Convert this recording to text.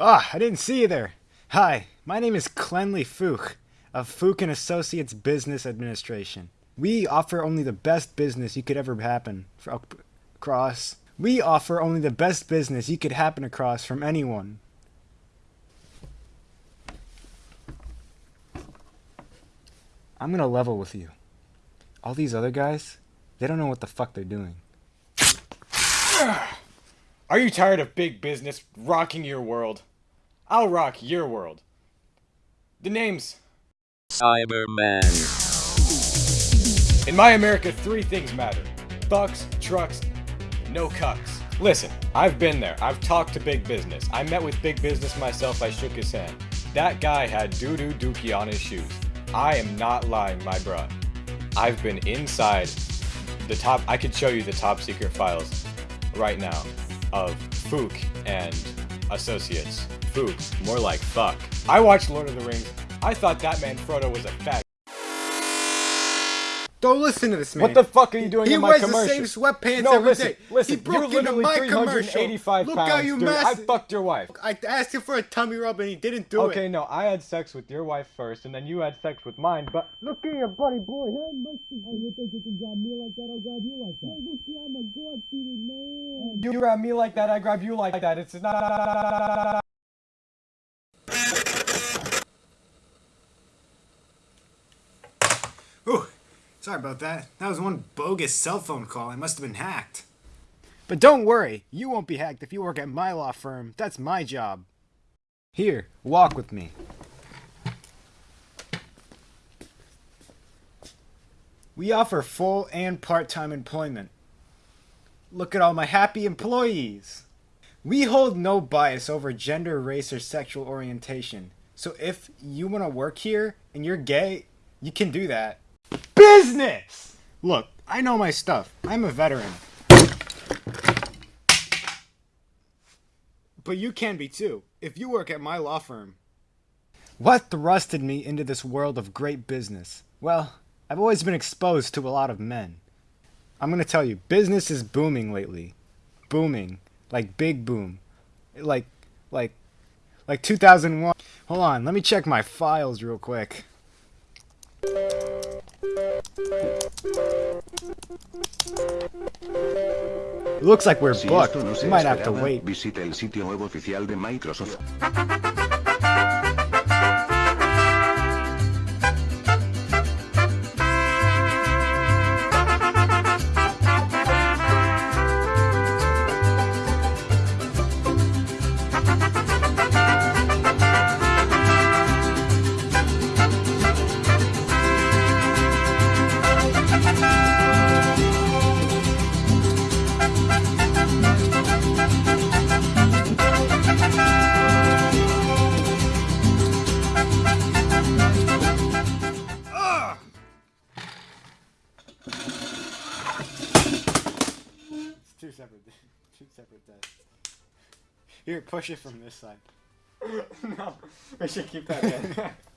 Ah, I didn't see you there. Hi, my name is Clenley Fook of Fook and Associates Business Administration. We offer only the best business you could ever happen across. We offer only the best business you could happen across from anyone. I'm gonna level with you. All these other guys, they don't know what the fuck they're doing. Are you tired of big business rocking your world? I'll rock your world. The name's Cyberman. In my America, three things matter. Bucks, trucks, no cucks. Listen, I've been there. I've talked to big business. I met with big business myself. I shook his hand. That guy had doo-doo dookie on his shoes. I am not lying, my bruh. I've been inside the top, I could show you the top secret files right now of Fook and Associates. Fook, more like fuck. I watched Lord of the Rings. I thought that man Frodo was a fag. Don't listen to this man. What the fuck are you doing he in my commercial? He wears the same sweatpants no, every listen, day. listen. He broke you're into my 385 commercial. Look pounds, how you dude. I fucked your wife. I asked him for a tummy rub and he didn't do it. Okay, no, I had sex with your wife first, and then you had sex with mine, but Look at your buddy boy, hey, Mr. Hey, you think you can grab me like that? I'll grab you like that. Look, I'm a God-fearing man. you grab me like that, I grab you like that. It's not. Sorry about that. That was one bogus cell phone call. I must have been hacked. But don't worry, you won't be hacked if you work at my law firm. That's my job. Here, walk with me. We offer full and part-time employment. Look at all my happy employees. We hold no bias over gender, race, or sexual orientation. So if you want to work here and you're gay, you can do that. Business! Look, I know my stuff. I'm a veteran. But you can be too, if you work at my law firm. What thrusted me into this world of great business? Well, I've always been exposed to a lot of men. I'm gonna tell you, business is booming lately. Booming. Like big boom. Like, like, like 2001. Hold on, let me check my files real quick. Looks like we're booked. esto no se We might have to wait. visite el sitio web oficial de Microsoft. Separate desks. Here, push it from this side. no, we should keep that in.